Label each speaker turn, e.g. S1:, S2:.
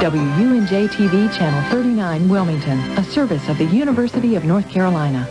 S1: WUNJ TV Channel 39 Wilmington, a service of the University of North Carolina.